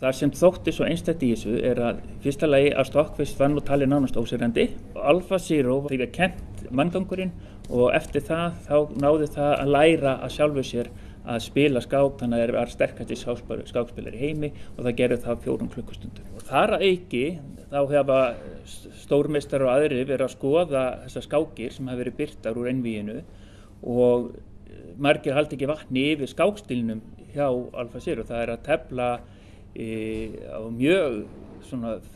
Það sem þótti svo einstætt í þessu er að fyrsta lagi að Stokkvist var nú talið nánast ósýrandi. Alfa Zero við kent manngangurinn og eftir það þá náði það að læra að sjálfu sér að spila skák þannig að það er sterkast í skákspilar í heimi og það gerir það fjórum klukkustundum. Og þar að auki þá hefa stórmeistar og aðri verið að skoða þessar skákir sem hafa verið byrtar úr ennvíinu og margir haldi ekki vatni yfir skákstilnum hjá Alfa Zero. Það er að tefla á mjög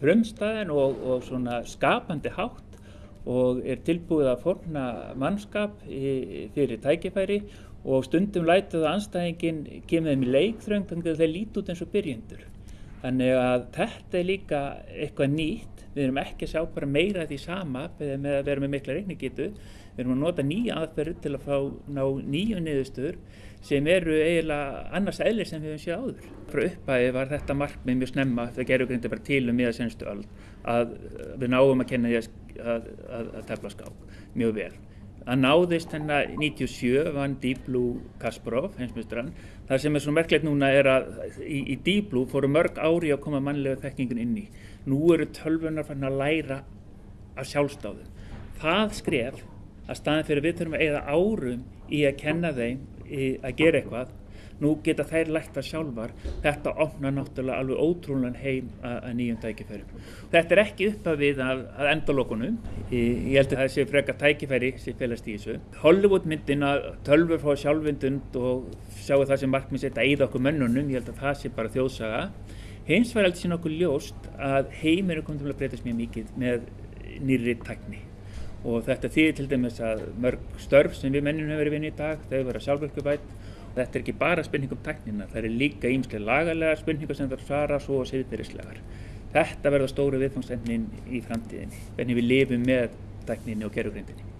frumstæðin og, og skapandi hátt og er tilbúið að forna mannskap fyrir tækifæri og stundum lætið að anstæðingin kemur þeim í leikþröng þannig að þeir líti út eins og byrjendur. Þannig að þetta er líka eitthvað nýtt, við erum ekki að sjá bara meira því sama með að vera með mikla reikningitu, við erum að nota nýja aðferður til að fá ná nýju niðurstöður sem eru eiginlega annars eðlir sem við hefum séð áður. Frá uppæði var þetta markmið mjög snemma, það gerur grindi bara til um miða senstu öll, að við náum að kenna því að, að, að tefla skák mjög vel. Það náðist hennar 97 vann Blue Kasparov, heimsmyndsturinn. Það sem er svo merkilegt núna er að í, í Blue fóru mörg ári að koma mannlega þekkingun inn í. Nú eru tölvunar fann að læra af sjálfstáðum. Það skref að staðin fyrir við þurfum að eigða árum í að kenna þeim að gera eitthvað nú geta þær lært það sjálfar. Þetta opnar náttúrulega alveg ótrúlan heim að, nýjum tækifærum. Þetta er ekki uppað við að, að endalokunum ég held að það sé freka tækifæri sem félast í þessu. Hollywood myndin að tölfur fá sjálfvindund og sjáu það sem markmið setja í okkur mönnunum, ég held að það sé bara þjóðsaga. Hins var alltaf sín okkur ljóst að heimir er komið til að breytast mjög mikið með nýri tækni. Og þetta þýðir til dæmis að mörg störf sem við mennum hefur verið vinni í dag, þau vera sjálfverkubætt Þetta er ekki bara spurning um tæknina, það er líka ímslega lagalega spurningar sem það svara svo og siðbyrjuslegar. Þetta verða stóru viðfangsefnin í framtíðinni, hvernig við lifum með tækninni og gerðugrindinni.